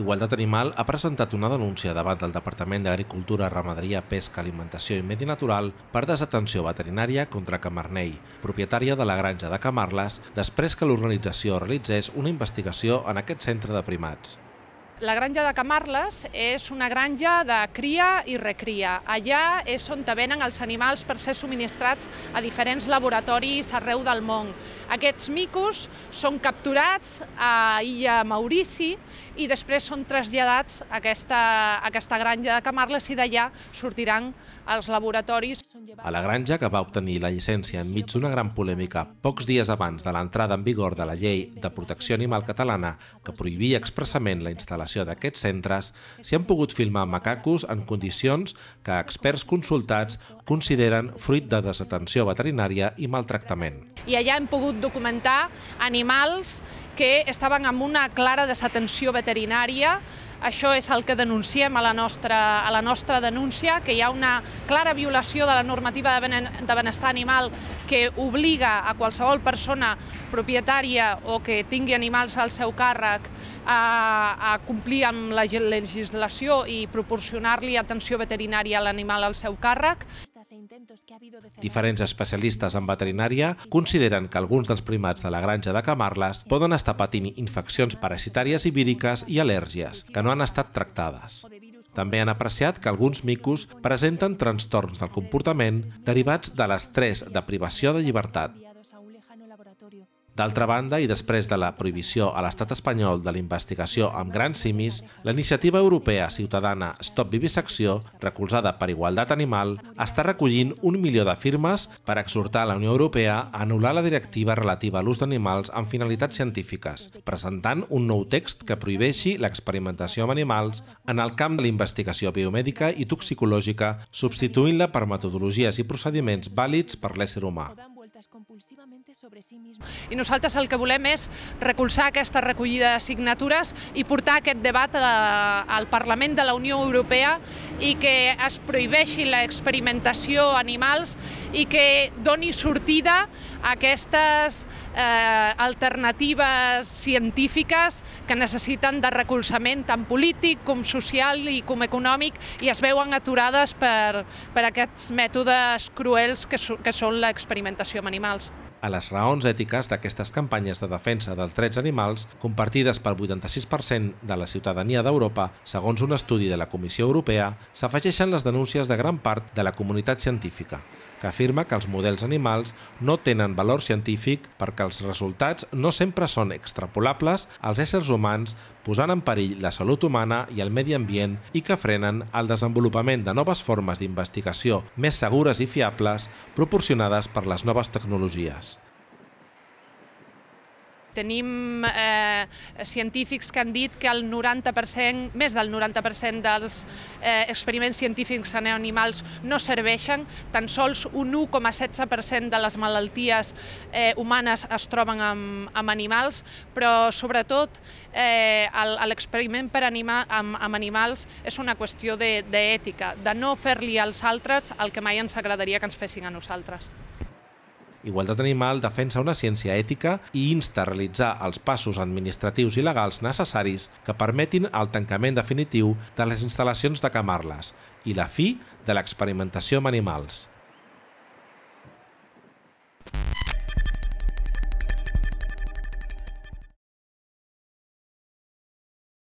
Igualtat Animal ha presentat una denúncia davant del Departament d'Agricultura, Ramaderia, Pesca, Alimentació i Medi Natural per desatenció veterinària contra Camarnei, propietària de la granja de Camarles, després que l'organització realitzés una investigació en aquest centre de primats. La granja de Camarles és una granja de cria i recria. Allà és on venen els animals per ser subministrats a diferents laboratoris arreu del món. Aquests micos són capturats a Illa Maurici i després són traslladats a aquesta, a aquesta granja de Camarles i d'allà sortiran als laboratoris. A la granja, que va obtenir la llicència enmig d'una gran polèmica pocs dies abans de l'entrada en vigor de la llei de protecció animal catalana que prohibia expressament la instal·lació instal·lació d'aquests centres s'hi han pogut filmar macacos en condicions que experts consultats consideren fruit de desatenció veterinària i maltractament. I allà hem pogut documentar animals que estaven amb una clara desatenció veterinària això és el que denunciem a la nostra, a la nostra denúncia, que hi ha una clara violació de la normativa de benestar animal que obliga a qualsevol persona propietària o que tingui animals al seu càrrec a, a complir amb la legislació i proporcionar-li atenció veterinària a l'animal al seu càrrec. Diferents especialistes en veterinària consideren que alguns dels primats de la granja de Camarles poden estar patint infeccions parasitàries i víriques i al·lèrgies que no han estat tractades. També han apreciat que alguns micos presenten trastorns del comportament derivats de l'estrès de privació de llibertat. D'altra banda, i després de la prohibició a l'estat espanyol de la investigació amb grans simis, la iniciativa europea ciutadana Stop Vivisecció, recolzada per Igualtat Animal, està recollint un milió de firmes per exhortar la Unió Europea a anul·lar la directiva relativa a l'ús d'animals amb finalitats científiques, presentant un nou text que prohibeixi l'experimentació amb animals en el camp de la investigació biomèdica i toxicològica, substituint-la per metodologies i procediments vàlids per l'ésser humà sobre sí mismo. I nosaltres el que volem és recolzar aquesta recollida de signatures i portar aquest debat a, al Parlament de la Unió Europea i que es prohibeixi l'experimentació animals i que doni sortida a aquestes eh, alternatives científiques que necessiten de recolzament tant polític com social i com econòmic i es veuen aturades per, per aquests mètodes cruels que, que són l'experimentació amb animals. A les raons ètiques d'aquestes campanyes de defensa dels drets animals, compartides pel 86% de la ciutadania d'Europa, segons un estudi de la Comissió Europea, s'afegeixen les denúncies de gran part de la comunitat científica que afirma que els models animals no tenen valor científic perquè els resultats no sempre són extrapolables als éssers humans posant en perill la salut humana i el medi ambient i que frenen el desenvolupament de noves formes d'investigació més segures i fiables proporcionades per les noves tecnologies. Tenim eh, científics que han dit que el 90%, més del 90% dels eh, experiments científics en animals no serveixen, tan sols un 1,16% de les malalties eh, humanes es troben amb, amb animals, però sobretot eh, l'experiment per anima, amb, amb animals és una qüestió d'ètica, de, de no fer-li als altres el que mai ens agradaria que ens fessin a nosaltres. Igualtat Animal defensa una ciència ètica i insta a realitzar els passos administratius i legals necessaris que permetin el tancament definitiu de les instal·lacions de Camarles i la fi de l'experimentació amb animals.